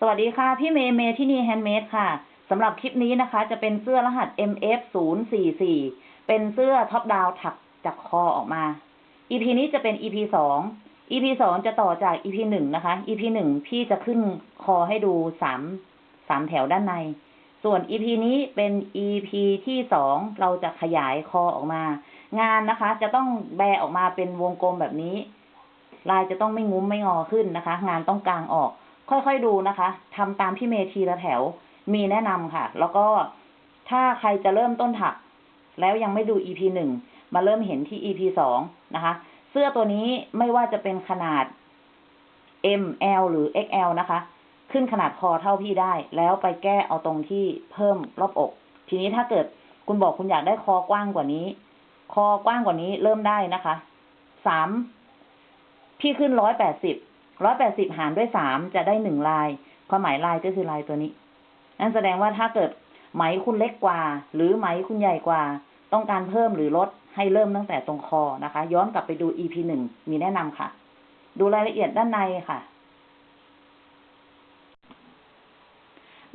สวัสดีค่ะพี่เมย์เมย์ที่นี่ handmade ค่ะสำหรับคลิปนี้นะคะ จะเป็นเสื้อรหัส MF 0 4 4 เป็นเสื้อ top down ถักจากคอออกมา EP นี้จะเป็น EP สอง EP สองจะต่อจาก EP หนึ่งนะคะ EP หนึ่งพี่จะขึ้นคอให้ดูสามสามแถวด้านใน ส่วน EP นี้เป็น EP ที่สองเราจะขยายคอออกมา งานนะคะ จะต้องแบออกมาเป็นวงกลมแบบนี้ ลายจะต้องไม่งุ้มไม่งอขึ้นนะคะ งานต้องกลางออก ค่อยๆดูนะคะทำตามพี่เมทีละแถว มีแนะนำค่ะ แล้วก็ถ้าใครจะเริ่มต้นถัก แล้วยังไม่ดู EP หนึ่งมาเริ่มเห็นที่ EP สองนะคะ เสื้อตัวนี้ไม่ว่าจะเป็นขนาด M L หรือ XL นะคะ ขึ้นขนาดคอเท่าพี่ได้ แล้วไปแก้เอาตรงที่เพิ่มรอบอก ทีนี้ถ้าเกิดคุณบอกคุณอยากได้คอกว้างกว่านี้ คอกว้างกว่านี้เริ่มได้นะคะ สาม พี่ขึ้นร้อยแปดสิบ ร้อยแปดสิบหารด้วยสามจะได้หนึ่งลายความหมายลายก็คือลายตัวนี้ นั่นแสดงว่าถ้าเกิดไหมคุณเล็กกว่า หรือไหมคุณใหญ่กว่า ต้องการเพิ่มหรือลดให้เริ่มตั้งแต่ตรงคอนะคะ ย้อนกลับไปดู EP หนึ่งมีแนะนำค่ะ ดูรายละเอียดด้านในค่ะ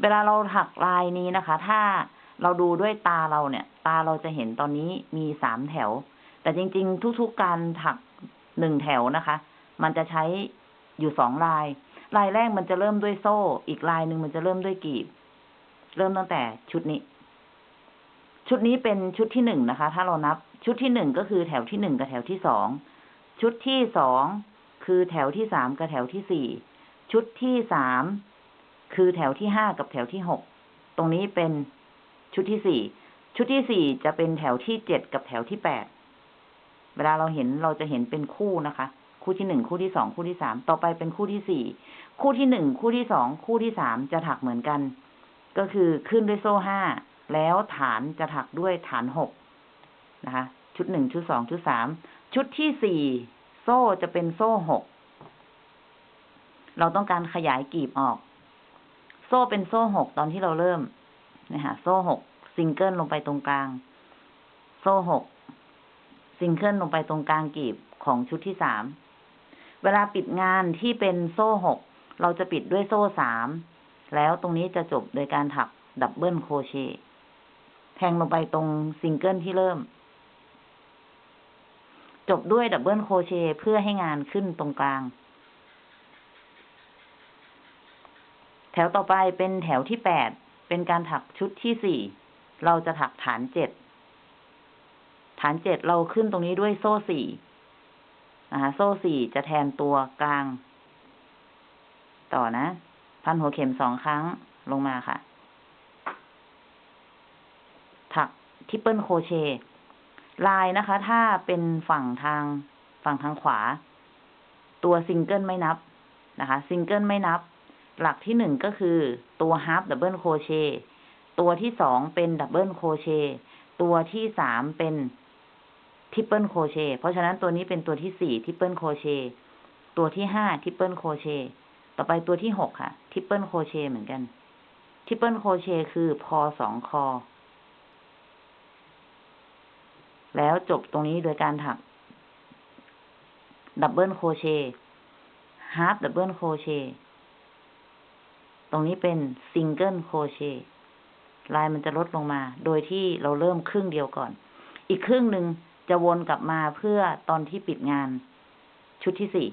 เวลาเราถักลายนี้นะคะ ถ้าเราดูด้วยตาเราเนี่ย ตาเราจะเห็นตอนนี้มีสามแถว แต่จริง ๆ ทุกๆการถักหนึ่งแถวนะคะ มันจะใช้ อยู่สองลาย ลายแรกมันจะเริ่มด้วยโซ่ อีกลายหนึ่งมันจะเริ่มด้วยกีบ เริ่มตั้งแต่ชุดนี้ ชุดนี้เป็นชุดที่หนึ่งนะคะ ถ้าเรานับ ชุดที่หนึ่งก็คือแถวที่หนึ่งกับแถวที่สอง ชุดที่สองคือแถวที่สามกับแถวที่สี่ ชุดที่สามคือแถวที่ห้ากับแถวที่หก ตรงนี้เป็นชุดที่สี่ ชุดที่สี่จะเป็นแถวที่เจ็ดกับแถวที่แปด เวลาเราเห็นเราจะเห็นเป็นคู่นะคะ คู่ที่หนึ่งคู่ที่สองคู่ที่สามต่อไปเป็นคู่ที่สี่คู่ที่หนึ่งคู่ที่สองคู่ที่สามจะถักเหมือนกัน ก็คือขึ้นด้วยโซ่ห้าแล้วฐานจะถักด้วยฐานหกนะคะ ชุดหนึ่งชุดสองชุดสามชุดที่สี่โซ่จะเป็นโซ่หกเราต้องการขยายกลีบออก โซ่เป็นโซ่หกตอนที่เราเริ่มนะคะโซ่หกซิงเกิลลงไปตรงกลาง โซ่หกซิงเกิลลงไปตรงกลางกลีบของชุดที่สาม เวลาปิดงานที่เป็นโซ่หกเราจะปิดด้วยโซ่สามแล้วตรงนี้จะจบโดยการถัก double crochet แทงลงไปตรงซิงเกิลที่เริ่ม จบด้วย double crochet เพื่อให้งานขึ้นตรงกลาง แถวต่อไปเป็นแถวที่แปดเป็นการถักชุดที่สี่เราจะถักฐานเจ็ดฐานเจ็ดเราขึ้นตรงนี้ด้วยโซ่สี่ นะคะโซ่สี่จะแทนตัวกลาง ต่อนะ พันหัวเข็มสองครั้งลงมาค่ะ ถัก triple crochet ลายนะคะ ถ้าเป็นฝั่งทางฝั่งทางขวา ตัวซิงเกิลไม่นับนะคะ ซิงเกิลไม่นับ หลักที่หนึ่งก็คือตัว half double crochet ตัวที่สองเป็น double crochet ตัวที่สามเป็น triple crochet เพราะฉะนั้นตัวนี้เป็นตัวที่สี่ triple crochet ตัวที่ห้า triple crochet ต่อไปตัวที่หกค่ะ triple crochet เหมือนกัน triple crochet คือพอสองคอ แล้วจบตรงนี้โดยการถัก double crochet half double crochet ตรงนี้เป็น single crochet ลายมันจะลดลงมา โดยที่เราเริ่มครึ่งเดียวก่อน อีกครึ่งหนึ่ง จะวนกลับมาเพื่อตอนที่ปิดงาน ชุดที่สี่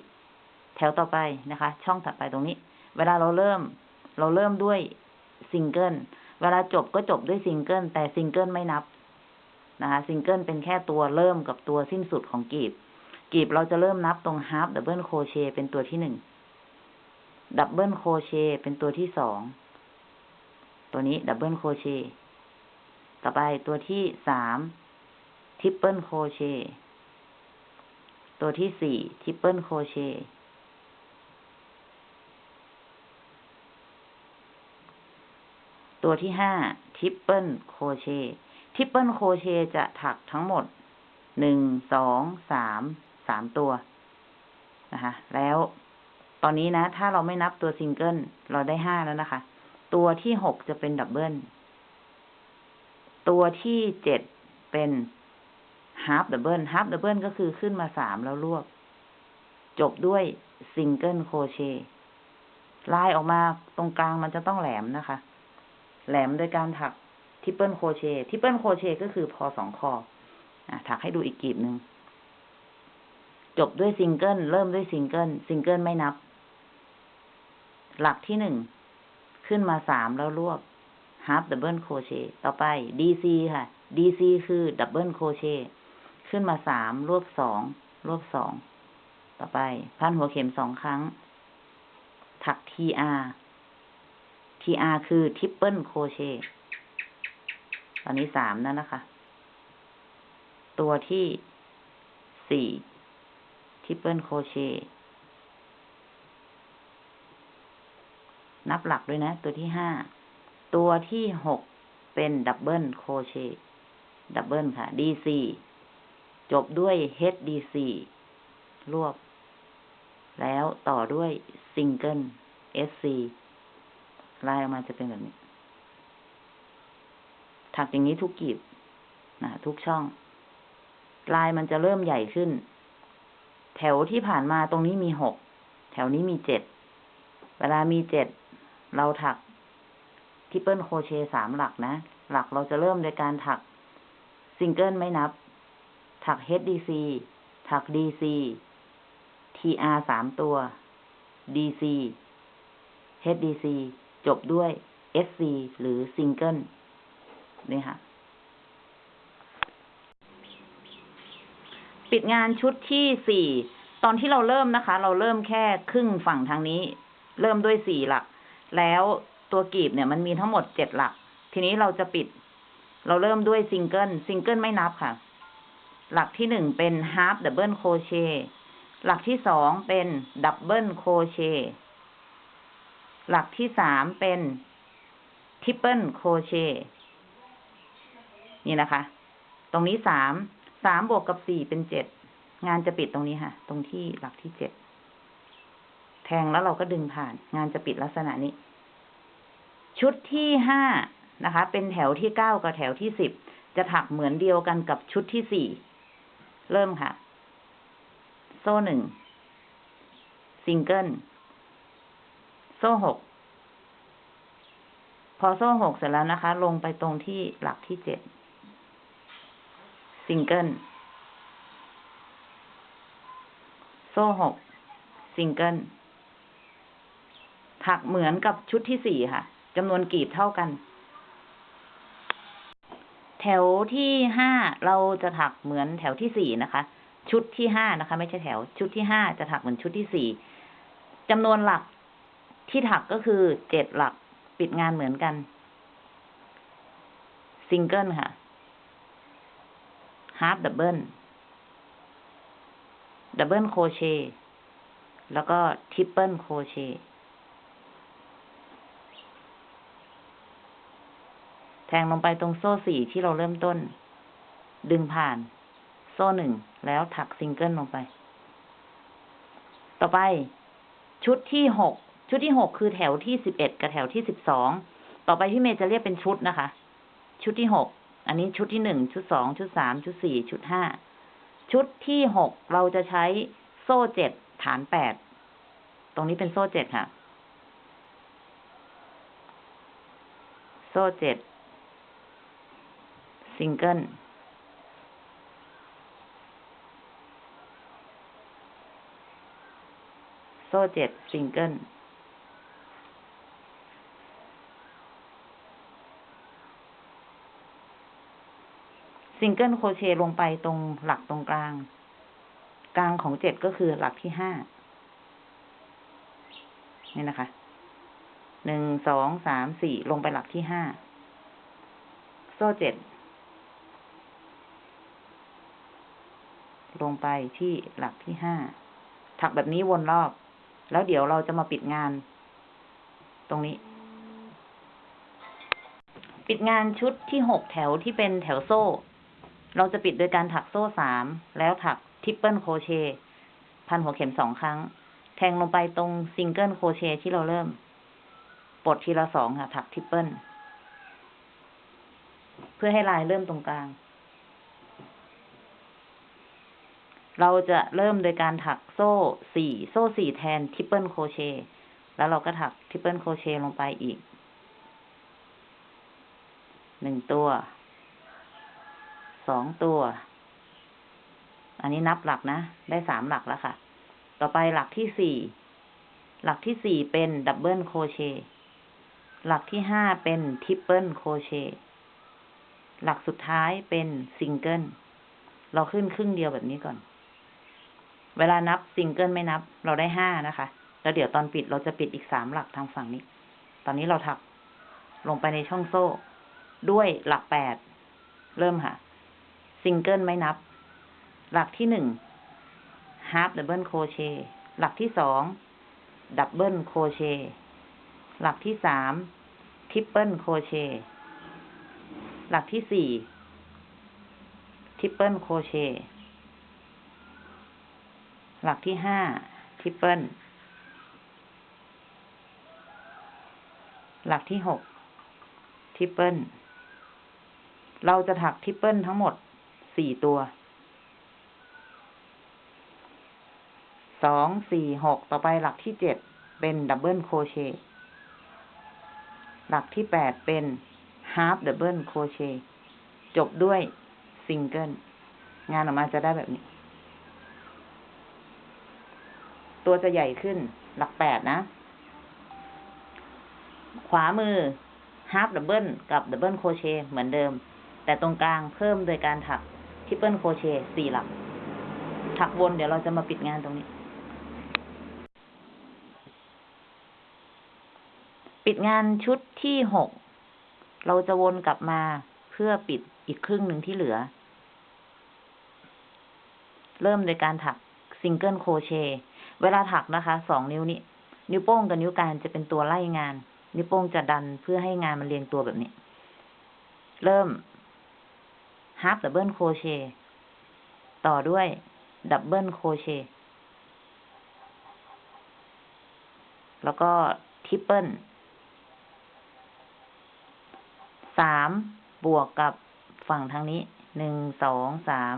แถวต่อไปนะคะ ช่องถัดไปตรงนี้ เวลาเราเริ่ม เราเริ่มด้วยซิงเกิลเวลาจบก็จบด้วยซิงเกิลแต่ซิงเกิลไม่นับนะคะซิงเกิลเป็นแค่ตัวเริ่มกับตัวสิ้นสุดของกลีบ กลีบเราจะเริ่มนับตรง half double crochet เป็นตัวที่หนึ่ง double crochet เป็นตัวที่สองตัวนี้ double crochet ต่อไปตัวที่สาม triple crochetตัวที่สี่ triple crochet ตัวที่ห้า triple crochet triple crochet จะถักทั้งหมดหนึ่งสองสามสามตัวนะคะแล้วตอนนี้นะ ถ้าเราไม่นับตัวซิงเกิลเราได้ห้าแล้วนะคะ ตัวที่หกจะเป็น double ตัวที่เจ็ดเป็น half double half double ก็คือขึ้นมาสามแล้วรวบ จบด้วย single crochet ลายออกมาตรงกลางมันจะต้องแหลมนะคะ แหลมโดยการถัก triple crochet triple crochet ก็คือพอสองคออะถักให้ดูอีกกลีบหนึ่งจบด้วยซิงเกิลเริ่มด้วย single single ไม่นับ หลักที่หนึ่งขึ้นมาสามแล้วรวบ half double crochet ต่อไป DC ค่ะ DC คือ double crochet ขึ้นมาสามรวบสองรวบสอง ต่อไป พันหัวเข็มสองครั้ง ถัก TR TR คือ triple crochet ตอนนี้สามแล้วนะคะ ตัวที่สี่ triple crochet นับหลักด้วยนะ ตัวที่ห้า ตัวที่หกเป็น double crochet double ค่ะ DC จบด้วย HDC รวบ แล้วต่อด้วยซิงเกิล SC ลายออกมาจะเป็นแบบนี้ ถักอย่างนี้ทุกกลีบนะทุกช่อง ลายมันจะเริ่มใหญ่ขึ้น แถวที่ผ่านมาตรงนี้มีหก แถวนี้มีเจ็ด เวลามีเจ็ด เราถัก triple crochet สามหลักนะ หลักเราจะเริ่มโดยการถักซิงเกิลไม่นับ ถัก HDC ถัก DC TR สามตัว DC HDC จบด้วย SC หรือซิงเกิลนี่ค่ะ ปิดงานชุดที่สี่ตอนที่เราเริ่มนะคะ เราเริ่มแค่ครึ่งฝั่งทางนี้ เริ่มด้วยสี่หลัก แล้วตัวกลีบเนี่ยมันมีทั้งหมดเจ็ดหลัก ทีนี้เราจะปิด เราเริ่มด้วย single single ไม่นับค่ะ หลักที่หนึ่งเป็น half double crochet หลักที่สองเป็น double crochet หลักที่สามเป็น triple crochet นี่นะคะ ตรงนี้สาม สามบวกกับสี่เป็นเจ็ด งานจะปิดตรงนี้ค่ะ ตรงที่หลักที่เจ็ด แทงแล้วเราก็ดึงผ่าน งานจะปิดลักษณะนี้ ชุดที่ห้านะคะ เป็นแถวที่เก้ากับแถวที่สิบ จะถักเหมือนเดียวกันกับชุดที่สี่ เริ่มค่ะ โซ่หนึ่งซิงเกิลโซ่หกพอโซ่หกเสร็จแล้วนะคะ ลงไปตรงที่หลักที่เจ็ดซิงเกิลโซ่หกซิงเกิลถักเหมือนกับชุดที่สี่ค่ะจำนวนกลีบเท่ากัน แถวที่ห้าเราจะถักเหมือนแถวที่สี่นะคะ ชุดที่ห้านะคะ ไม่ใช่แถว ชุดที่ห้าจะถักเหมือนชุดที่สี่จำนวนหลักที่ถักก็คือเจ็ดหลักปิดงานเหมือนกัน ซิงเกิลค่ะ half double double crochet แล้วก็ triple crochet แทงลงไปตรงโซ่สี่ที่เราเริ่มต้น ดึงผ่าน โซ่หนึ่งแล้วถักซิงเกิลลงไป ต่อไป ชุดที่หกชุดที่หกคือแถวที่สิบเอ็ดกับแถวที่สิบสองต่อไปพี่เมย์จะเรียกเป็นชุดนะคะ ชุดที่หกอันนี้ชุดที่หนึ่งชุดสองชุดสามชุดสี่ชุดห้าชุดที่หกเราจะใช้โซ่เจ็ดฐานแปดตรงนี้เป็นโซ่เจ็ดค่ะ โซ่เจ็ด ซิงเกิลโซ่เจ็ด single single crochet ลงไปตรงหลักตรงกลาง กลางของเจ็ดก็คือหลักที่ห้านี่นะคะ หนึ่ง สอง สาม สี่ ลงไปหลักที่ห้า โซ่เจ็ด ลงไปที่หลักที่ห้าถักแบบนี้วนรอบ แล้วเดี๋ยวเราจะมาปิดงาน ตรงนี้ ปิดงานชุดที่หกแถวที่เป็นแถวโซ่ เราจะปิดโดยการถักโซ่สามแล้วถัก triple crochetพันหัวเข็มสองครั้ง แทงลงไปตรง single crochet ที่เราเริ่ม ปลดทีละสองค่ะ ถัก triple เพื่อให้ลายเริ่มตรงกลาง เราจะเริ่มโดยการถักโซ่สี่โซ่สี่แทน triple crochet แล้วเราก็ถัก triple crochet ลงไปอีกหนึ่งตัว สองตัว อันนี้นับหลักนะ ได้สามหลักแล้วค่ะ ต่อไปหลักที่สี่ หลักที่สี่เป็น double crochet หลักที่ห้าเป็น triple crochet หลักสุดท้ายเป็นซิงเกิล เราขึ้นครึ่งเดียวแบบนี้ก่อน เวลานับซิงเกิลไม่นับ เราได้ห้านะคะ แล้วเดี๋ยวตอนปิดเราจะปิดอีกสามหลักทางฝั่งนี้ ตอนนี้เราถักลงไปในช่องโซ่ ด้วยหลักแปด เริ่มค่ะ ซิงเกิลไม่นับ หลักที่หนึ่ง half double crochet หลักที่สอง double crochet หลักที่สาม triple crochet หลักที่สี่ triple crochet หลักที่ห้า triple หลักที่หก triple เราจะถัก triple ทั้งหมดสี่ตัวสองสี่หกต่อไปหลักที่เจ็ดเป็นดับเบิลโคเชต์หลักที่แปดเป็นฮาร์ d ดับเบิลโคเชต์จบด้วยซิงเกิลงานออกมาจะได้แบบนี้ ตัวจะใหญ่ขึ้น หลักแปดนะ ขวามือ half double กับ double crochet เหมือนเดิม แต่ตรงกลางเพิ่มโดยการถัก triple crochet สี่หลัก ถักวนเดี๋ยวเราจะมาปิดงานตรงนี้ ปิดงานชุดที่หก เราจะวนกลับมาเพื่อปิดอีกครึ่งหนึ่งที่เหลือ เริ่มโดยการถัก single crochet เวลาถักนะคะสองนิ้วนี้ นิ้วโป้งกับนิ้วกลางจะเป็นตัวไล่งาน นิ้วโป้งจะดันเพื่อให้งานมันเรียงตัวแบบนี้ เริ่ม half double crochet ต่อด้วย double crochet แล้วก็ triple สามบวกกับฝั่งทางนี้หนึ่งสองสาม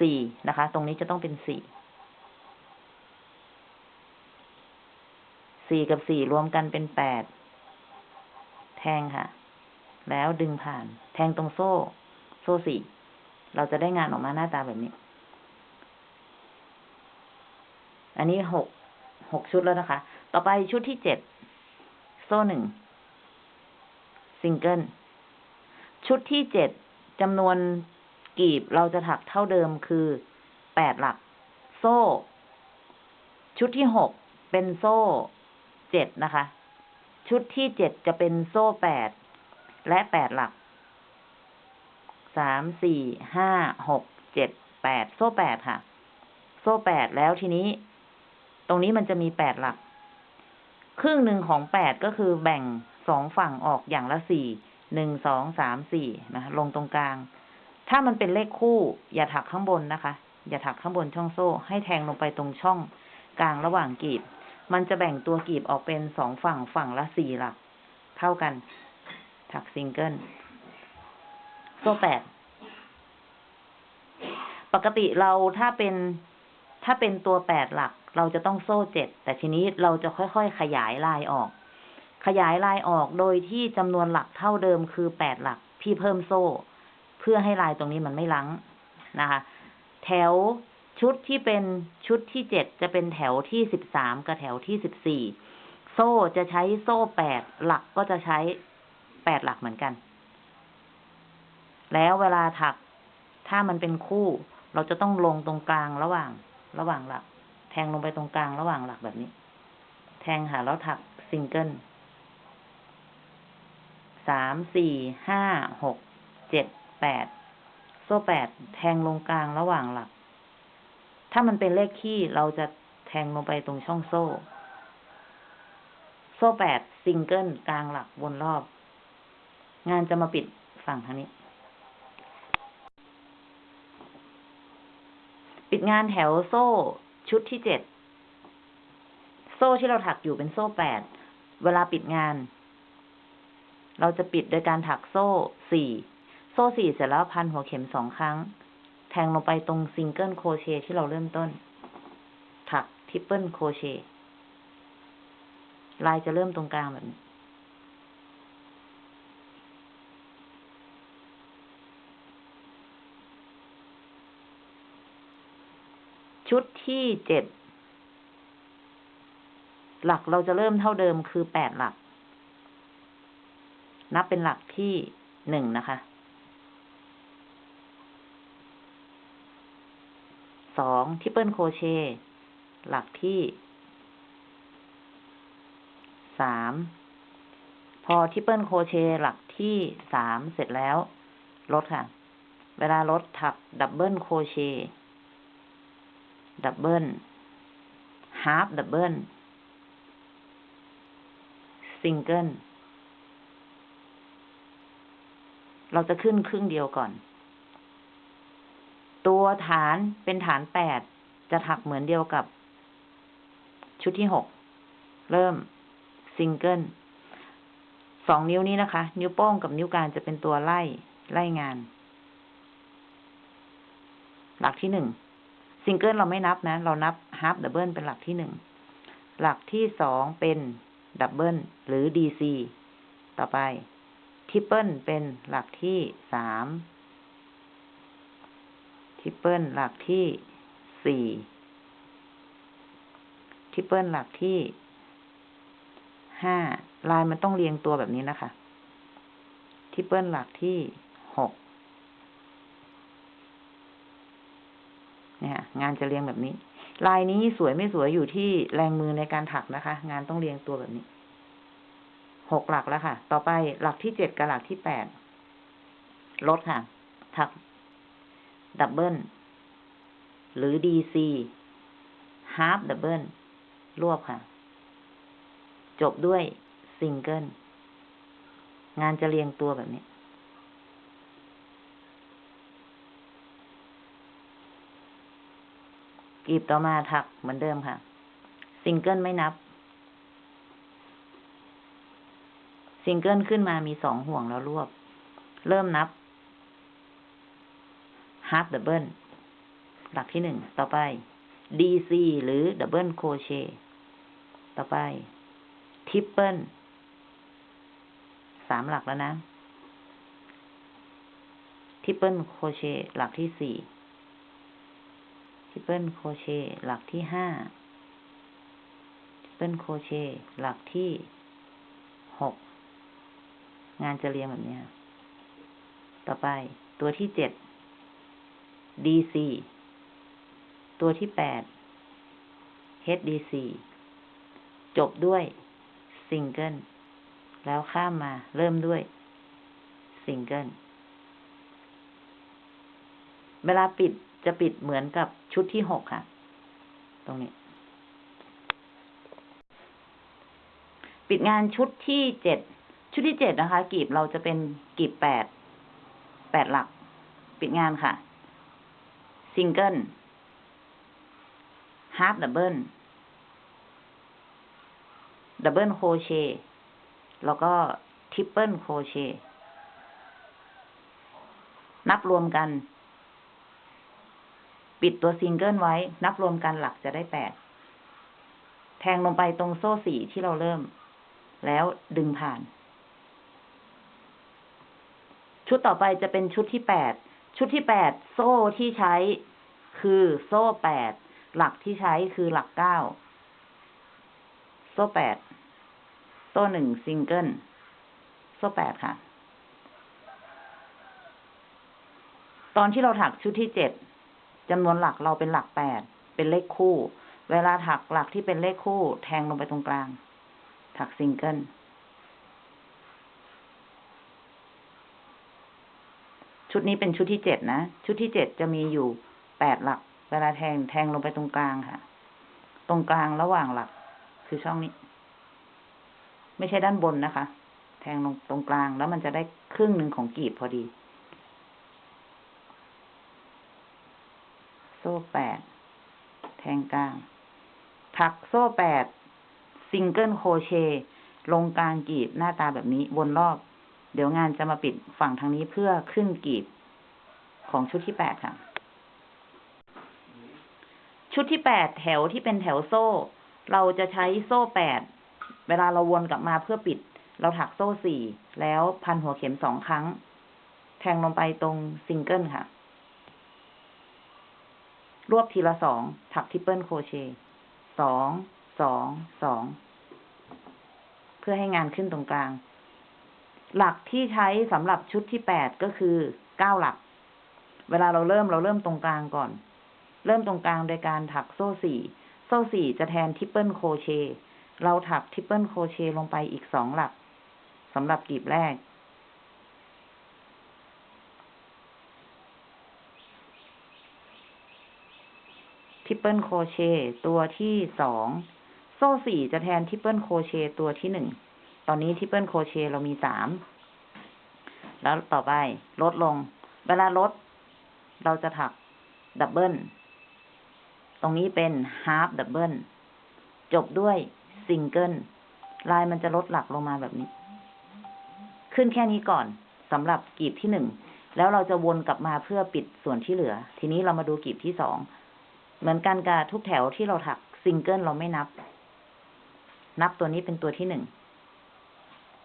สี่นะคะ ตรงนี้จะต้องเป็นสี่ สี่กับสี่รวมกันเป็นแปด แทงค่ะ แล้วดึงผ่าน แทงตรงโซ่ โซ่สี่ เราจะได้งานออกมาหน้าตาแบบนี้ อันนี้หก หกชุดแล้วนะคะ ต่อไปชุดที่เจ็ด โซ่หนึ่ง ซิงเกิล ชุดที่เจ็ดจำนวนกลีบเราจะถักเท่าเดิมคือแปดหลัก โซ่ ชุดที่หกเป็นโซ่ เจ็ดนะคะ ชุดที่เจ็ดจะเป็นโซ่แปดและแปดหลักสามสี่ห้าหกเจ็ดแปดโซ่แปดค่ะ โซ่แปดแล้วทีนี้ ตรงนี้มันจะมีแปดหลัก ครึ่งหนึ่งของแปดก็คือแบ่งสองฝั่งออกอย่างละสี่หนึ่งสองสามสี่นะลงตรงกลาง ถ้ามันเป็นเลขคู่ อย่าถักข้างบนนะคะ อย่าถักข้างบนช่องโซ่ ให้แทงลงไปตรงช่องกลางระหว่างกีบ มันจะแบ่งตัวกีบออกเป็นสองฝั่งฝั่งละสี่หลัก เท่ากัน ถักซิงเกิล โซ่แปด ปกติเราถ้าเป็นถ้าเป็นตัวแปดหลัก เราจะต้องโซ่เจ็ด แต่ทีนี้เราจะค่อยๆขยายลายออก ขยายลายออกโดยที่จำนวนหลักเท่าเดิมคือแปดหลัก พี่เพิ่มโซ่ เพื่อให้ลายตรงนี้มันไม่ลังนะคะ แถว ชุดที่เป็นชุดที่เจ็ดจะเป็นแถวที่สิบสามกับแถวที่สิบสี่โซ่จะใช้โซ่แปดหลักก็จะใช้แปดหลักเหมือนกัน แล้วเวลาถักถ้ามันเป็นคู่ เราจะต้องลงตรงกลางระหว่าง ระหว่างหลัก แทงลงไปตรงกลางระหว่างหลักแบบนี้ แทงหาแล้วถักซิงเกิลสามสี่ห้าหกเจ็ดแปดโซ่แปดแทงลงกลางระหว่างหลัก ถ้ามันเป็นเลขคี่เราจะแทงลงไปตรงช่องโซ่ โซ่แปดซิงเกิลกลางหลักวนรอบ งานจะมาปิดฝั่งทางนี้ ปิดงานแถวโซ่ชุดที่เจ็ด โซ่ที่เราถักอยู่เป็นโซ่แปด เวลาปิดงาน เราจะปิดโดยการถักโซ่สี่ โซ่สี่เสร็จแล้วพันหัวเข็มสองครั้ง แทงลงไปตรง single crochet ที่เราเริ่มต้น ถัก triple crochetลายจะเริ่มตรงกลางแบบนี้ชุดที่เจ็ดหลักเราจะเริ่มเท่าเดิมคือแปดหลัก นับเป็นหลักที่หนึ่งนะคะ สองทิปเปิลโครเชต์หลักที่สามพอ triple crochet หลักที่สามเสร็จแล้ว ลดค่ะ เวลาลดถัก double crochet double half double single เราจะขึ้นครึ่งเดียวก่อน ตัวฐานเป็นฐานแปดจะถักเหมือนเดียวกับ ชุดที่หก เริ่มซิงเกิลสองนิ้วนี้นะคะ นิ้วโป้งกับนิ้วกลางจะเป็นตัวไล่ไล่งาน หลักที่หนึ่งซิงเกิลเราไม่นับนะ เรานับ half double เป็นหลักที่หนึ่ง หลักที่สองเป็น double หรือ DC ต่อไป triple เป็นหลักที่สาม triple หลักที่สี่ triple หลักที่ห้าลายมันต้องเรียงตัวแบบนี้นะคะ triple หลักที่หกเนี่ยงานจะเรียงแบบนี้ ลายนี้สวยไม่สวยอยู่ที่แรงมือในการถักนะคะ งานต้องเรียงตัวแบบนี้หกหลักแล้วค่ะ ต่อไปหลักที่เจ็ดกับหลักที่แปดลดค่ะ ถัก double หรือ DC half double รวบค่ะ จบด้วยซิงเกิลงานจะเรียงตัวแบบนี้ กลีบต่อมาถักเหมือนเดิมค่ะ ซิงเกิลไม่นับ ซิงเกิลขึ้นมามีสองห่วงแล้วรวบ เริ่มนับ half double หลักที่หนึ่ง ต่อไป DC หรือ double crochet ต่อไป triple สามหลักแล้วนะ triple crochet หลักที่สี่triple crochet หลักที่ห้า triple crochet หลักที่หก งานจะเรียงแบบนี้ ต่อไปตัวที่เจ็ด DC ตัวที่แปด HDC จบด้วยซิงเกิลแล้วข้ามมาเริ่มด้วยซิงเกิลเวลาปิดจะปิดเหมือนกับชุดที่หกค่ะ ตรงนี้ ปิดงานชุดที่เจ็ดชุดที่เจ็ดนะคะ กลีบเราจะเป็นกลีบแปดแปดหลัก ปิดงานค่ะ single half double double crochet แล้วก็ triple crochetนับรวมกัน ปิดตัวซิงเกิลไว้ นับรวมกันหลักจะได้แปดแทงลงไปตรงโซ่สี่ที่เราเริ่ม แล้วดึงผ่าน ชุดต่อไปจะเป็นชุดที่แปด ชุดที่แปดโซ่ที่ใช้คือโซ่แปดหลักที่ใช้คือหลักเก้าโซ่แปดโซ่หนึ่งซิงเกิลโซ่แปดค่ะ ตอนที่เราถักชุดที่เจ็ดจำนวนหลักเราเป็นหลักแปดเป็นเลขคู่ เวลาถักหลักที่เป็นเลขคู่ แทงลงไปตรงกลาง ถักซิงเกิล ชุดนี้เป็นชุดที่เจ็ดนะ ชุดที่เจ็ดจะมีอยู่แปดหลัก เวลาแทงแทงลงไปตรงกลางค่ะ ตรงกลางระหว่างหลัก คือช่องนี้ ไม่ใช่ด้านบนนะคะ แทงลงตรงกลางแล้วมันจะได้ครึ่งหนึ่งของกลีบพอดี โซ่แปดแทงกลาง ถักโซ่แปด single crochet ลงกลางกลีบหน้าตาแบบนี้วนรอบ เดี๋ยวงานจะมาปิดฝั่งทางนี้เพื่อขึ้นกลีบของชุดที่แปดค่ะ ชุดที่แปดแถวที่เป็นแถวโซ่ เราจะใช้โซ่แปดเวลาเราวนกลับมาเพื่อปิด เราถักโซ่สี่แล้วพันหัวเข็มสองครั้ง แทงลงไปตรงซิงเกิลค่ะ รวบทีละสองถัก triple crochet สองสองสองเพื่อให้งานขึ้นตรงกลาง หลักที่ใช้สำหรับชุดที่แปดก็คือเก้าหลัก เวลาเราเริ่มเราเริ่มตรงกลางก่อน เริ่มตรงกลางโดยการถักโซ่สี่โซ่สี่จะแทน triple crochet เราถัก triple crochet ลงไปอีกสองหลักสำหรับกลีบแรก triple crochet ตัวที่สอง โซ่สี่จะแทน triple crochet ตัวที่หนึ่ง ตอนนี้ triple crochet เรามีสาม แล้วต่อไปลดลง เวลาลด เราจะถัก double ตรงนี้เป็น half double จบด้วยซิงเกิล ลายมันจะลดหลักลงมาแบบนี้ ขึ้นแค่นี้ก่อนสำหรับกลีบที่หนึ่ง แล้วเราจะวนกลับมาเพื่อปิดส่วนที่เหลือ ทีนี้เรามาดูกลีบที่สอง เหมือนกันกับทุกแถวที่เราถักซิงเกิลเราไม่นับ นับตัวนี้เป็นตัวที่หนึ่ง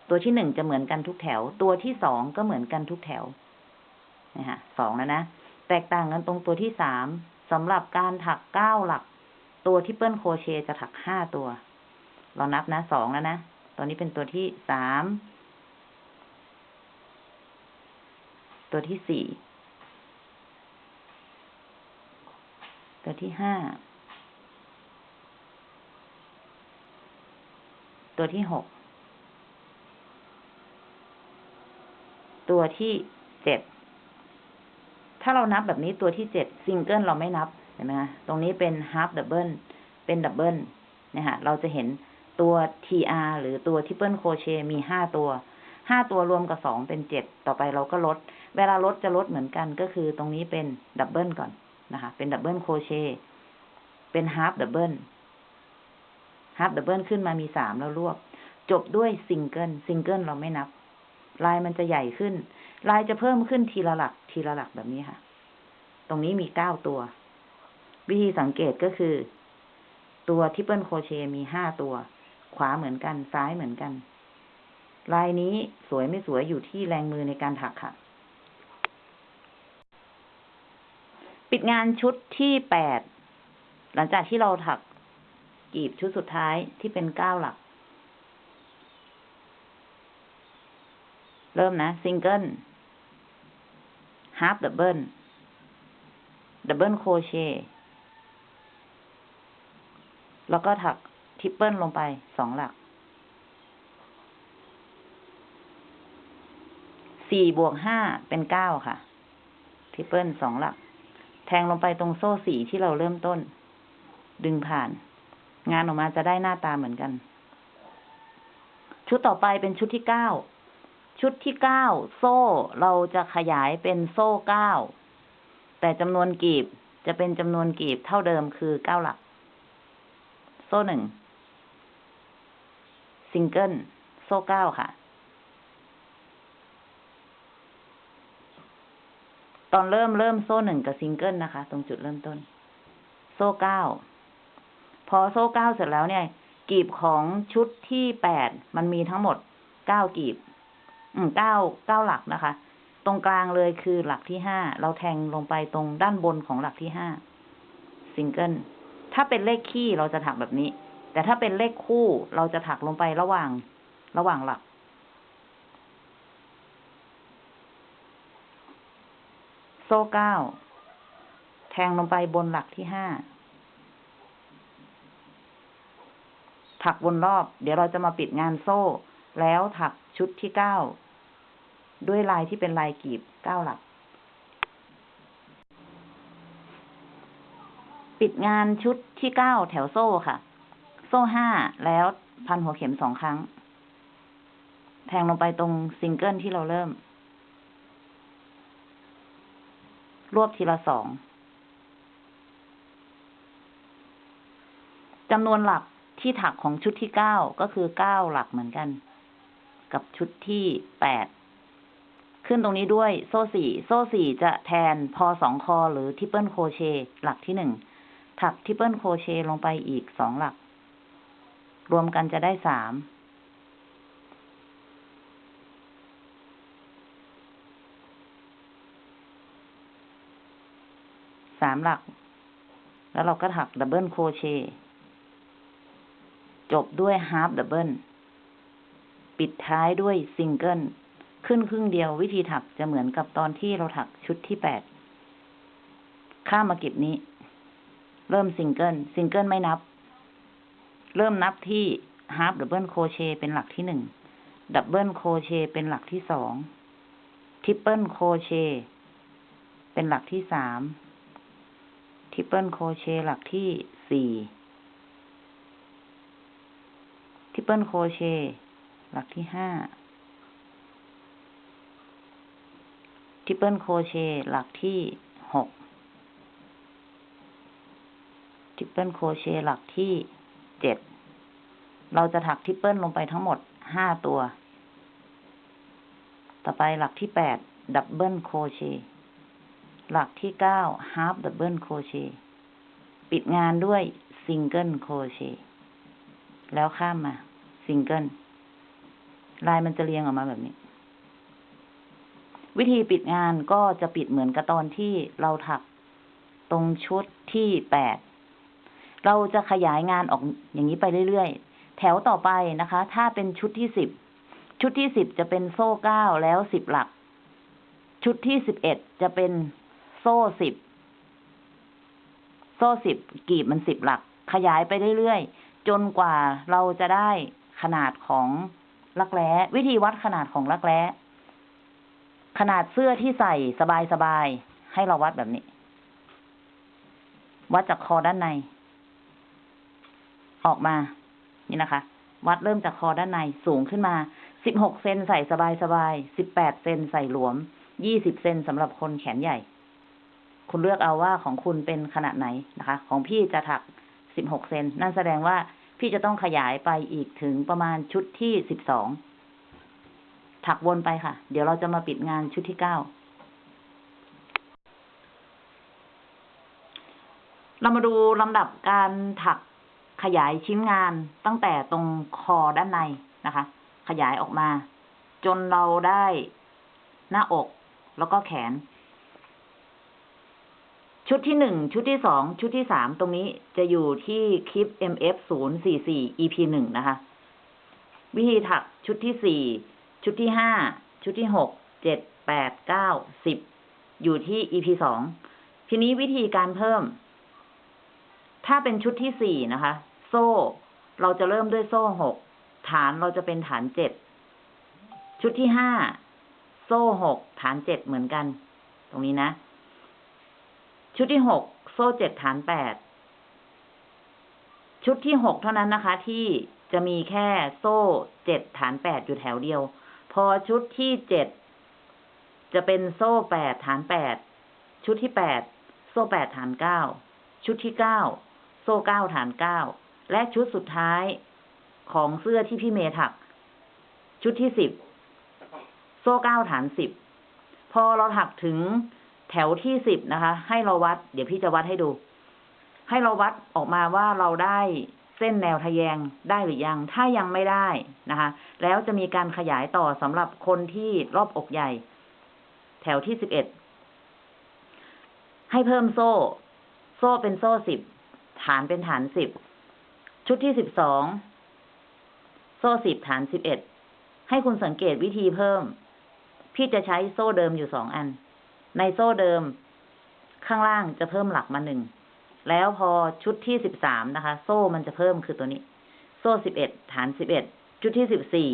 ตัวที่หนึ่งจะเหมือนกันทุกแถว ตัวที่สองก็เหมือนกันทุกแถวนะฮะสองแล้วนะ แตกต่างกันตรงตัวที่สามสำหรับการถักเก้าหลัก ตัวที่เปิ้ลโคเชจะถักห้าตัว เรานับนะสองแล้วนะตัวนี้เป็นตัวที่สาม ตัวที่สี่ ตัวที่ห้า ตัวที่หก ตัวที่เจ็ด ถ้าเรานับแบบนี้ตัวที่เจ็ดซิงเกิลเราไม่นับ เห็นไหมคะตรงนี้เป็นฮาร์ d ดับเบิลเป็นดับเบิลเนี่ยค่ะเราจะเห็นตัว TR หรือตัว triple crochet มีห้าตัวห้าตัวรวมกับสองเป็นเจ็ดต่อไปเราก็ลด เวลาลดจะลดเหมือนกันก็คือตรงนี้เป็น double ก่อนนะคะ เป็นดับเบิลโคเชเป็นฮาร์ d ดับเบิลฮาร์ d ดับเบิลขึ้นมามีสามแล้วรวบ จบด้วย single single เราไม่นับ ลายมันจะใหญ่ขึ้น ลายจะเพิ่มขึ้นทีละหลัก ทีละหลักแบบนี้ค่ะ ตรงนี้มีเก้าตัว วิธีสังเกตก็คือ ตัว triple crochet มีห้าตัว ขวาเหมือนกัน ซ้ายเหมือนกัน ลายนี้สวยไม่สวยอยู่ที่แรงมือในการถักค่ะ ปิดงานชุดที่แปด หลังจากที่เราถักกลีบชุดสุดท้ายที่เป็นเก้าหลัก เริ่มนะซิงเกิลฮาร์ d ดับเบิลดับเบิลโคเชแล้วก็ถัก triple ลงไปสองหลักสี่บวกห้าเป็นเก้าค่ะ triple สองหลัก แทงลงไปตรงโซ่สีที่เราเริ่มต้น ดึงผ่าน งานออกมาจะได้หน้าตาเหมือนกัน ชุดต่อไปเป็นชุดที่เก้า ชุดที่เก้าโซ่เราจะขยายเป็นโซ่เก้าแต่จำนวนกลีบจะเป็นจำนวนกลีบเท่าเดิมคือเก้าหลัก โซ่หนึ่งซิงเกิลโซ่เก้าค่ะ ตอนเริ่มเริ่มโซ่หนึ่งกับซิงเกิลนะคะ ตรงจุดเริ่มต้น โซ่เก้าพอโซ่เก้าเสร็จแล้วเนี่ย กลีบของชุดที่แปดมันมีทั้งหมดเก้ากลีบ อืมเก้าเก้าหลักนะคะ ตรงกลางเลยคือหลักที่ห้าเราแทงลงไปตรงด้านบนของหลักที่ห้าซิงเกิลถ้าเป็นเลขคี่เราจะถักแบบนี้ แต่ถ้าเป็นเลขคู่เราจะถักลงไประหว่างระหว่างหลัก โซ่เก้าแทงลงไปบนหลักที่ห้าถักวนรอบ เดี๋ยวเราจะมาปิดงานโซ่ แล้วถักชุดที่เก้า ด้วยลายที่เป็นลายกีบเก้าหลัก ปิดงานชุดที่เก้าแถวโซ่ค่ะ โซ่ห้าแล้วพันหัวเข็มสองครั้ง แทงลงไปตรงซิงเกิลที่เราเริ่ม รวบทีละสองจำนวนหลักที่ถักของชุดที่เก้าก็คือเก้าหลักเหมือนกัน กับชุดที่แปด ขึ้นตรงนี้ด้วยโซ่สี่โซ่สี่จะแทนพอสองคอหรือ triple crochet หลักที่หนึ่งถัก triple crochet ลงไปอีกสองหลัก รวมกันจะได้สามสามหลัก แล้วเราก็ถัก double crochet จบด้วย half double ปิดท้ายด้วยซิงเกิล ขึ้นครึ่งเดียว วิธีถักจะเหมือนกับตอนที่เราถักชุดที่แปดข้ามมากลีบนี้ เริ่ม single single ไม่นับ เริ่มนับที่ half double crochet เป็นหลักที่หนึ่ง double crochet เป็นหลักที่สองtriple crochet เป็นหลักที่สาม triple crochet หลักที่สี่ triple crochet หลักที่ห้า triple crochet หลักที่หก triple crochet หลักที่เจ็ดเราจะถัก triple ลงไปทั้งหมดห้าตัว ต่อไปหลักที่แปดดับเบิลโครเชต์หลักที่เก้าฮาร์ d ดับเบิลโครเชต์ปิดงานด้วยซิงเกิลโครเชต์แล้วข้ามมาซิงเกิลลายมันจะเรียงออกมาแบบนี้ วิธีปิดงานก็จะปิดเหมือนกับตอนที่เราถักตรงชุดที่แปด เราจะขยายงานออกอย่างนี้ไปเรื่อยๆ แถวต่อไปนะคะ ถ้าเป็นชุดที่สิบ ชุดที่สิบจะเป็นโซ่เก้าแล้วสิบหลัก ชุดที่สิบเอ็ดจะเป็นโซ่สิบ โซ่สิบกีบมันสิบหลัก ขยายไปเรื่อยๆ จนกว่าเราจะได้ขนาดของลักแร้ วิธีวัดขนาดของลักแร้ ขนาดเสื้อที่ใส่สบายๆให้เราวัดแบบนี้ วัดจากคอด้านใน ออกมา นี่นะคะ วัดเริ่มจากคอด้านในสูงขึ้นมาสิบหกเซนใส่สบายๆสิบแปดเซนใส่หลวมยี่สิบเซนสำหรับคนแขนใหญ่ คุณเลือกเอาว่าของคุณเป็นขนาดไหนนะคะ ของพี่จะถักสิบหกเซนนั่นแสดงว่าพี่จะต้องขยายไปอีกถึงประมาณชุดที่สิบสอง ถักวนไปค่ะ เดี๋ยวเราจะมาปิดงานชุดที่เก้าเรามาดูลำดับการถักขยายชิ้นงานตั้งแต่ตรงคอด้านในนะคะ ขยายออกมา จนเราได้หน้าอกแล้วก็แขน ชุดที่หนึ่งชุดที่สองชุดที่สามตรงนี้จะอยู่ที่คลิป MF ศูนย์สี่สี่ EP หนึ่งนะคะ วิธีถักชุดที่สี่ ชุดที่ห้าชุดที่หกเจ็ดแปดเก้าสิบอยู่ที่ EP สองทีนี้วิธีการเพิ่ม ถ้าเป็นชุดที่สี่นะคะ โซ่ เราจะเริ่มด้วยโซ่หกฐานเราจะเป็นฐานเจ็ดชุดที่ห้าโซ่หกฐานเจ็ดเหมือนกัน ตรงนี้นะ ชุดที่หกโซ่เจ็ดฐานแปดชุดที่หกเท่านั้นนะคะ ที่จะมีแค่โซ่เจ็ดฐานแปดอยู่แถวเดียว พอชุดที่เจ็ดจะเป็นโซ่แปดฐานแปดชุดที่แปดโซ่แปดฐานเก้าชุดที่เก้าโซ่เก้าฐานเก้าและชุดสุดท้ายของเสื้อที่พี่เมย์ถัก ชุดที่สิบโซ่เก้าฐานสิบพอเราถักถึงแถวที่สิบนะคะ ให้เราวัด เดี๋ยวพี่จะวัดให้ดู ให้เราวัดออกมาว่าเราได้ เส้นแนวทะแยงได้หรือยัง ถ้ายังไม่ได้นะคะ แล้วจะมีการขยายต่อสำหรับคนที่รอบอกใหญ่ แถวที่สิบเอ็ด ให้เพิ่มโซ่ โซ่เป็นโซ่สิบ ฐานเป็นฐานสิบ ชุดที่สิบสอง โซ่สิบฐานสิบเอ็ด ให้คุณสังเกตวิธีเพิ่ม พี่จะใช้โซ่เดิมอยู่สองอัน ในโซ่เดิม ข้างล่างจะเพิ่มหลักมาหนึ่ง แล้วพอชุดที่สิบสามนะคะ โซ่มันจะเพิ่มคือตัวนี้ โซ่สิบเอ็ดฐานสิบเอ็ดชุดที่สิบสี่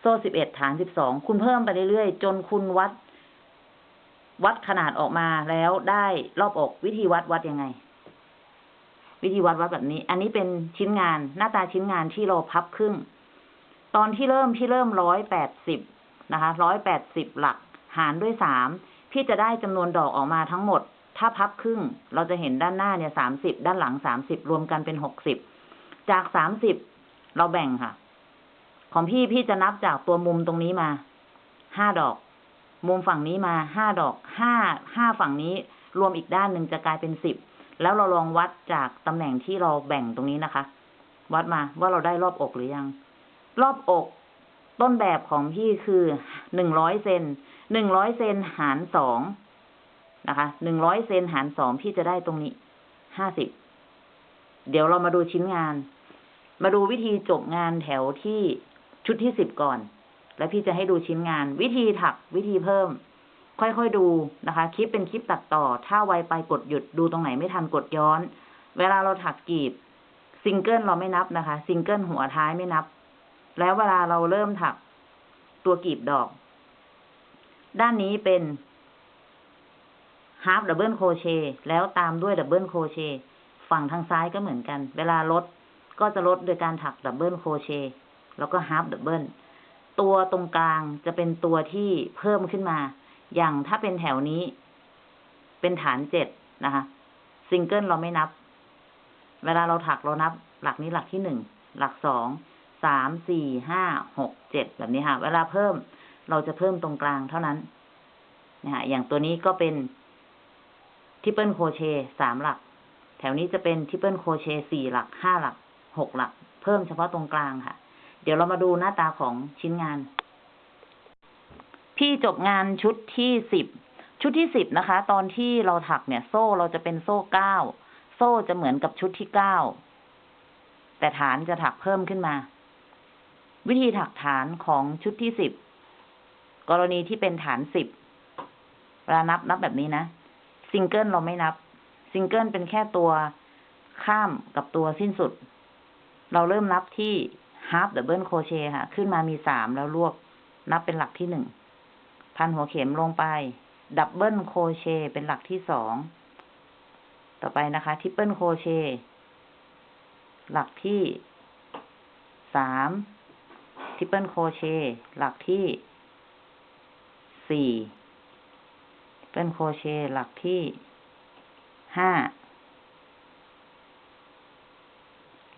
โซ่สิบเอ็ดฐานสิบสองคุณเพิ่มไปเรื่อยๆ จนคุณวัด วัดขนาดออกมาแล้วได้รอบอกวิธีวัดวัดยังไง วิธีวัดวัดแบบนี้ อันนี้เป็นชิ้นงานหน้าตาชิ้นงานที่เราพับครึ่ง ตอนที่เริ่มพี่เริ่มร้อยแปดสิบนะคะร้อยแปดสิบหลัก หารด้วยสามพี่จะได้จำนวนดอกออกมาทั้งหมด ถ้าพับครึ่ง เราจะเห็นด้านหน้าเนี่ยสามสิบด้านหลังสามสิบรวมกันเป็นหกสิบจากสามสิบเราแบ่งค่ะ ของพี่พี่จะนับจากตัวมุมตรงนี้มาห้าดอก มุมฝั่งนี้มาห้าดอกห้าห้าฝั่งนี้ รวมอีกด้านหนึ่งจะกลายเป็นสิบแล้วเราลองวัดจากตำแหน่งที่เราแบ่งตรงนี้นะคะ วัดมาว่าเราได้รอบอกหรือยัง รอบอก ต้นแบบของพี่คือหนึ่งร้อยเซนหนึ่งร้อยเซนหารสอง นะคะหนึ่งร้อยเซนหารสองพี่จะได้ตรงนี้ห้าสิบเดี๋ยวเรามาดูชิ้นงาน มาดูวิธีจบงานแถวที่ชุดที่สิบก่อน แล้วพี่จะให้ดูชิ้นงาน วิธีถักวิธีเพิ่ม ค่อยๆดูนะคะ คลิปเป็นคลิปตัดต่อ ถ้าไวไปกดหยุดดูตรงไหนไม่ทันกดย้อน เวลาเราถักกลีบซิงเกิลเราไม่นับนะคะ ซิงเกิลหัวท้ายไม่นับ แล้วเวลาเราเริ่มถักตัวกลีบดอก ด้านนี้เป็น ฮาร์ d ดับเบิลโคเชแล้วตามด้วยดับเบิลโคเชฝั่งทางซ้ายก็เหมือนกัน เวลาลดก็จะลดโดยการถักดับเบิลโคเชแล้วก็ฮาร์ d ดับเบิลตัวตรงกลางจะเป็นตัวที่เพิ่มขึ้นมา อย่างถ้าเป็นแถวนี้ เป็นฐานเจ็ดนะคะซิงเกิลเราไม่นับ เวลาเราถักเรานับ หลักนี้หลักที่หนึ่งหลักสองสามสี่ห้าหกเจ็ดแบบนี้ค่ะ เวลาเพิ่มเราจะเพิ่มตรงกลางเท่านั้นนะฮะอย่างตัวนี้ก็เป็น triple crochet สามหลัก แถวนี้จะเป็น triple crochet สี่หลักห้าหลักหกหลัก เพิ่มเฉพาะตรงกลางค่ะ เดี๋ยวเรามาดูหน้าตาของชิ้นงาน พี่จบงานชุดที่สิบชุดที่สิบนะคะ ตอนที่เราถักเนี่ย โซ่เราจะเป็นโซ่เก้าโซ่จะเหมือนกับชุดที่เก้าแต่ฐานจะถักเพิ่มขึ้นมา วิธีถักฐานของชุดที่สิบกรณีที่เป็นฐานสิบเวลานับนับแบบนี้นะ ซิงเกิลเราไม่นับ ซิงเกิลเป็นแค่ตัวข้ามกับตัวสิ้นสุด เราเริ่มนับที่ half double crochet ค่ะ ขึ้นมามีสามแล้วรวบ นับเป็นหลักที่หนึ่ง พันหัวเข็มลงไป double crochet เป็นหลักที่สอง ต่อไปนะคะ triple crochet หลักที่สาม triple crochet หลักที่สี่ triple crochet หลักที่ห้า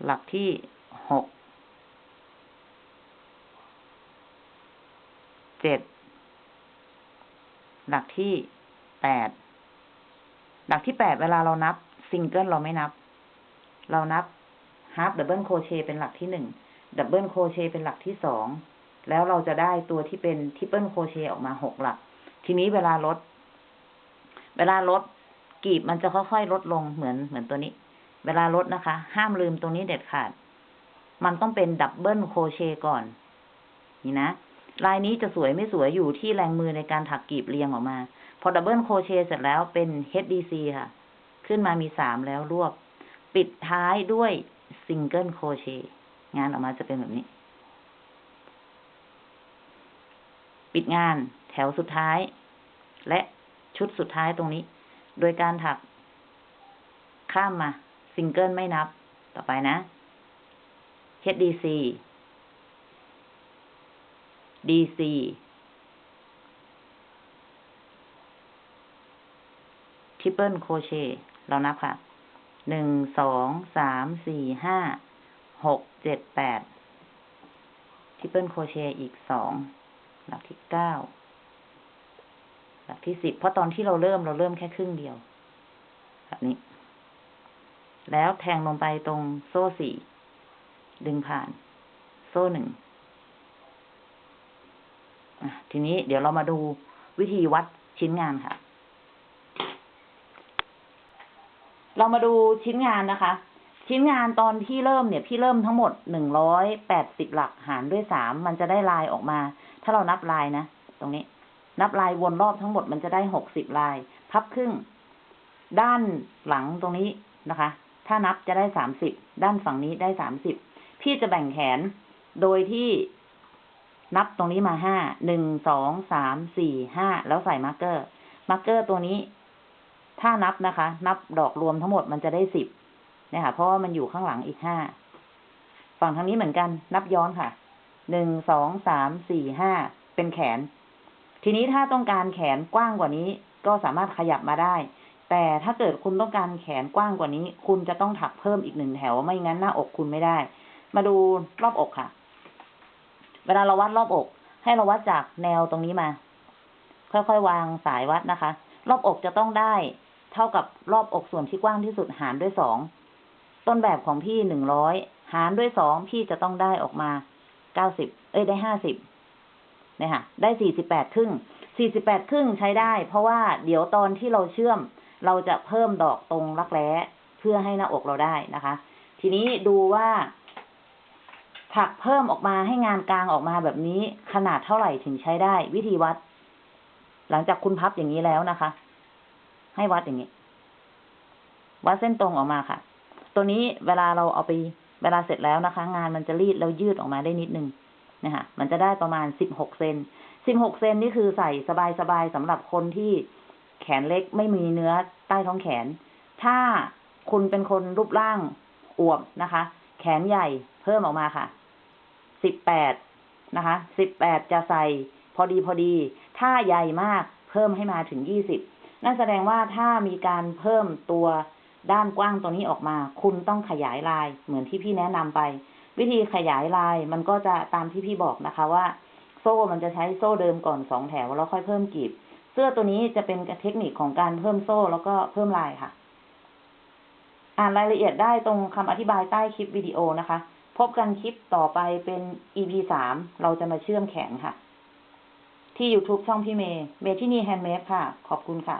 หลักที่หกเจ็ดหลักที่แปดหลักที่แปดเวลาเรานับซิงเกิลเราไม่นับ เรานับฮาร์ d ดับเบิลโคเชเป็นหลักที่หนึ่งดับเบิลโคเชเป็นหลักที่สองแล้วเราจะได้ตัวที่เป็น triple crochet ออกมาหกหลัก ทีนี้เวลาลด เวลาลดกลีบมันจะค่อยๆลดลงเหมือนเหมือนตัวนี้ เวลาลดนะคะ ห้ามลืมตรงนี้เด็ดขาด มันต้องเป็น double crochet ก่อน นี่นะลายนี้จะสวยไม่สวยอยู่ที่แรงมือในการถักกลีบเรียงออกมา พอ double crochet เสร็จแล้วเป็น HDC ค่ะ ขึ้นมามีสามแล้วรวบ ปิดท้ายด้วย single crochet งานออกมาจะเป็นแบบนี้ ปิดงานแถวสุดท้าย และ ชุดสุดท้ายตรงนี้ โดยการถัก ข้ามมาซิงเกิลไม่นับ ต่อไปนะ HDC DC triple crochet เรานับค่ะ หนึ่ง สอง สาม สี่ ห้า หก เจ็ด แปดtriple crochet อีกสองหลักที่เก้า หลักที่สิบเพราะตอนที่เราเริ่มเราเริ่มแค่ครึ่งเดียวแบบนี้ แล้วแทงลงไปตรงโซ่สี่ดึงผ่าน โซ่หนึ่งทีนี้เดี๋ยวเรามาดูวิธีวัดชิ้นงานค่ะ เรามาดูชิ้นงานนะคะ ชิ้นงานตอนที่เริ่มเนี่ย พี่เริ่มทั้งหมดหนึ่งร้อยแปดสิบหลักหารด้วยสามมันจะได้ลายออกมา ถ้าเรานับลายนะ ตรงนี้ นับลายวนรอบทั้งหมดมันจะได้หกสิบลาย พับครึ่ง ด้านหลังตรงนี้นะคะ ถ้านับจะได้สามสิบด้านฝั่งนี้ได้สามสิบพี่จะแบ่งแขนโดยที่นับตรงนี้มาห้าหนึ่งสองสามสี่ห้าแล้วใส่ marker marker ตัวนี้ ถ้านับนะคะ นับดอกรวมทั้งหมดมันจะได้สิบเนี่ยค่ะ เพราะว่ามันอยู่ข้างหลังอีกห้าฝั่งทางนี้เหมือนกัน นับย้อนค่ะหนึ่งสองสามสี่ห้าเป็นแขน ทีนี้ถ้าต้องการแขนกว้างกว่านี้ ก็สามารถขยับมาได้ แต่ถ้าเกิดคุณต้องการแขนกว้างกว่านี้ คุณจะต้องถักเพิ่มอีกหนึ่งแถว ไม่งั้นหน้าอกคุณไม่ได้ มาดูรอบอกค่ะ เวลาเราวัดรอบอก ให้เราวัดจากแนวตรงนี้มา ค่อยๆวางสายวัดนะคะ รอบอกจะต้องได้ เท่ากับรอบอกส่วนที่กว้างที่สุดหารด้วยสอง ต้นแบบของพี่หนึ่งร้อยหารด้วยสองพี่จะต้องได้ออกมาเก้าสิบ เอ้ยได้ห้าสิบ เนี่ยค่ะ ได้สี่สิบแปดครึ่งสี่สิบแปดครึ่งใช้ได้ เพราะว่าเดี๋ยวตอนที่เราเชื่อม เราจะเพิ่มดอกตรงรักแร้เพื่อให้หน้าอกเราได้นะคะ ทีนี้ดูว่า ถักเพิ่มออกมาให้งานกลางออกมาแบบนี้ขนาดเท่าไหร่ถึงใช้ได้ วิธีวัด หลังจากคุณพับอย่างนี้แล้วนะคะ ให้วัดอย่างนี้ วัดเส้นตรงออกมาค่ะ ตัวนี้เวลาเราเอาไปเวลาเสร็จแล้วนะคะ งานมันจะรีดแล้วยืดออกมาได้นิดนึง นะคะมันจะได้ประมาณสิบหกเซนสิบหกเซนนี่คือใส่สบายๆสำหรับคนที่แขนเล็กไม่มีเนื้อใต้ท้องแขน ถ้าคุณเป็นคนรูปร่างอวบนะคะ แขนใหญ่เพิ่มออกมาค่ะสิบแปดนะคะสิบแปดจะใส่พอดีพอดี ถ้าใหญ่มากเพิ่มให้มาถึงยี่สิบนั่นแสดงว่าถ้ามีการเพิ่มตัวด้านกว้างตัวนี้ออกมา คุณต้องขยายลายเหมือนที่พี่แนะนำไป วิธีขยายลายมันก็จะตามที่พี่บอกนะคะว่า โซ่มันจะใช้โซ่เดิมก่อนสองแถวแล้วค่อยเพิ่มกีบ เสื้อตัวนี้จะเป็นเทคนิคของการเพิ่มโซ่แล้วก็เพิ่มลายค่ะ อ่านรายละเอียดได้ตรงคำอธิบายใต้คลิปวิดีโอนะคะ พบกันคลิปต่อไปเป็น EP สามเราจะมาเชื่อมแขนค่ะ ที่ YouTube ช่องพี่เมย์เมทินี Handmade ค่ะ ขอบคุณค่ะ